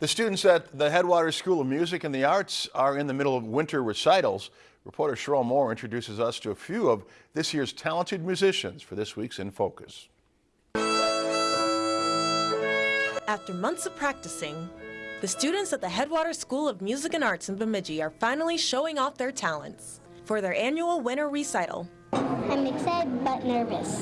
The students at the Headwaters School of Music and the Arts are in the middle of winter recitals. Reporter Cheryl Moore introduces us to a few of this year's talented musicians for this week's In Focus. After months of practicing, the students at the Headwaters School of Music and Arts in Bemidji are finally showing off their talents for their annual winter recital. I'm excited but nervous.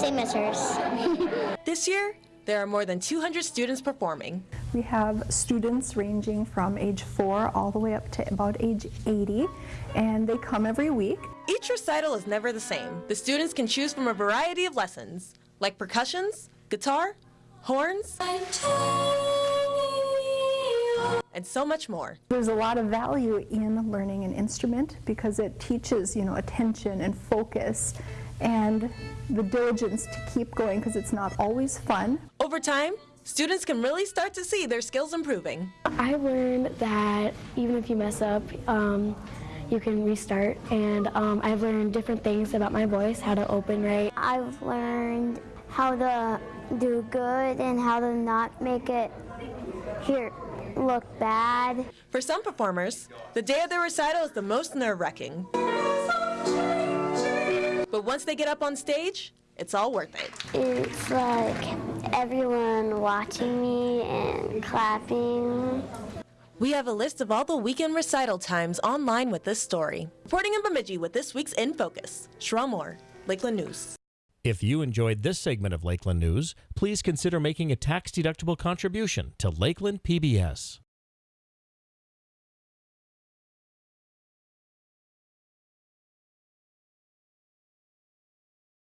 Same as hers. This year, there are more than 200 students performing. We have students ranging from age 4 all the way up to about age 80, and they come every week. Each recital is never the same. The students can choose from a variety of lessons, like percussions, guitar, horns, and so much more. There's a lot of value in learning an instrument because it teaches, you know, attention and focus and the diligence to keep going because it's not always fun. Over time, students can really start to see their skills improving. I learned that even if you mess up, um, you can restart. And um, I've learned different things about my voice, how to open right. I've learned how to do good and how to not make it here look bad. For some performers, the day of their recital is the most nerve-wracking. But once they get up on stage, it's all worth it. It's like everyone watching me and clapping. We have a list of all the weekend recital times online with this story. Reporting in Bemidji with this week's In Focus, Sherelle Moore, Lakeland News. If you enjoyed this segment of Lakeland News, please consider making a tax-deductible contribution to Lakeland PBS.